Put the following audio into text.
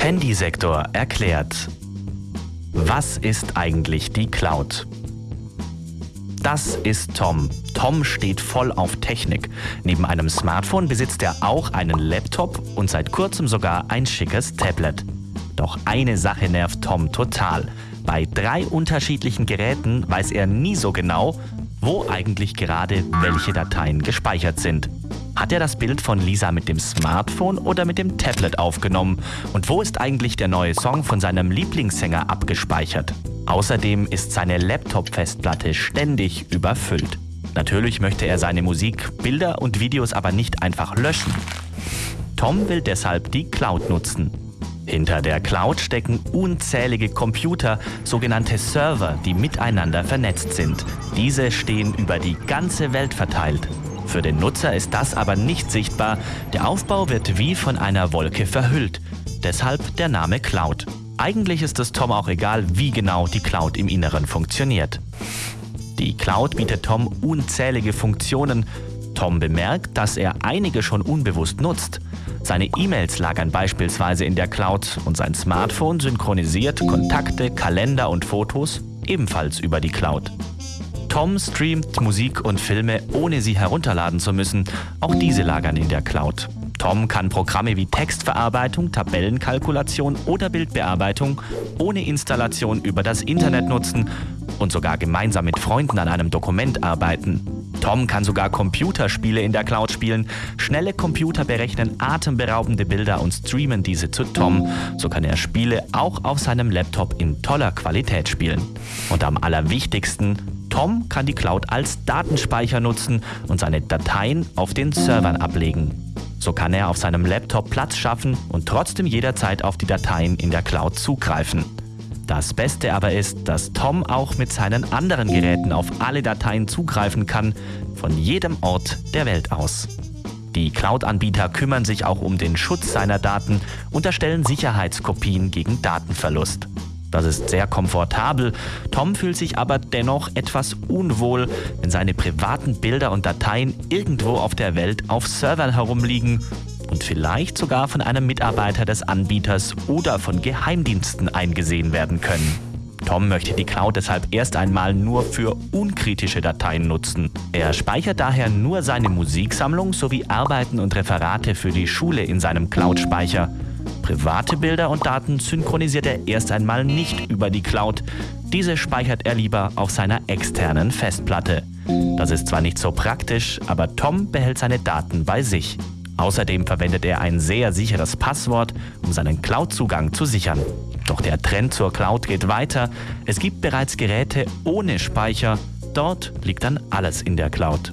Handysektor erklärt. Was ist eigentlich die Cloud? Das ist Tom. Tom steht voll auf Technik. Neben einem Smartphone besitzt er auch einen Laptop und seit kurzem sogar ein schickes Tablet. Doch eine Sache nervt Tom total. Bei drei unterschiedlichen Geräten weiß er nie so genau, wo eigentlich gerade welche Dateien gespeichert sind. Hat er das Bild von Lisa mit dem Smartphone oder mit dem Tablet aufgenommen? Und wo ist eigentlich der neue Song von seinem Lieblingssänger abgespeichert? Außerdem ist seine Laptop-Festplatte ständig überfüllt. Natürlich möchte er seine Musik, Bilder und Videos aber nicht einfach löschen. Tom will deshalb die Cloud nutzen. Hinter der Cloud stecken unzählige Computer, sogenannte Server, die miteinander vernetzt sind. Diese stehen über die ganze Welt verteilt. Für den Nutzer ist das aber nicht sichtbar. Der Aufbau wird wie von einer Wolke verhüllt. Deshalb der Name Cloud. Eigentlich ist es Tom auch egal, wie genau die Cloud im Inneren funktioniert. Die Cloud bietet Tom unzählige Funktionen. Tom bemerkt, dass er einige schon unbewusst nutzt. Seine E-Mails lagern beispielsweise in der Cloud und sein Smartphone synchronisiert Kontakte, Kalender und Fotos ebenfalls über die Cloud. Tom streamt Musik und Filme, ohne sie herunterladen zu müssen. Auch diese lagern in der Cloud. Tom kann Programme wie Textverarbeitung, Tabellenkalkulation oder Bildbearbeitung ohne Installation über das Internet nutzen und sogar gemeinsam mit Freunden an einem Dokument arbeiten. Tom kann sogar Computerspiele in der Cloud spielen. Schnelle Computer berechnen atemberaubende Bilder und streamen diese zu Tom. So kann er Spiele auch auf seinem Laptop in toller Qualität spielen. Und am allerwichtigsten, Tom kann die Cloud als Datenspeicher nutzen und seine Dateien auf den Servern ablegen. So kann er auf seinem Laptop Platz schaffen und trotzdem jederzeit auf die Dateien in der Cloud zugreifen. Das Beste aber ist, dass Tom auch mit seinen anderen Geräten auf alle Dateien zugreifen kann, von jedem Ort der Welt aus. Die Cloud-Anbieter kümmern sich auch um den Schutz seiner Daten und erstellen Sicherheitskopien gegen Datenverlust. Das ist sehr komfortabel. Tom fühlt sich aber dennoch etwas unwohl, wenn seine privaten Bilder und Dateien irgendwo auf der Welt auf Servern herumliegen und vielleicht sogar von einem Mitarbeiter des Anbieters oder von Geheimdiensten eingesehen werden können. Tom möchte die Cloud deshalb erst einmal nur für unkritische Dateien nutzen. Er speichert daher nur seine Musiksammlung sowie Arbeiten und Referate für die Schule in seinem Cloud-Speicher. Private Bilder und Daten synchronisiert er erst einmal nicht über die Cloud. Diese speichert er lieber auf seiner externen Festplatte. Das ist zwar nicht so praktisch, aber Tom behält seine Daten bei sich. Außerdem verwendet er ein sehr sicheres Passwort, um seinen Cloud-Zugang zu sichern. Doch der Trend zur Cloud geht weiter. Es gibt bereits Geräte ohne Speicher. Dort liegt dann alles in der Cloud.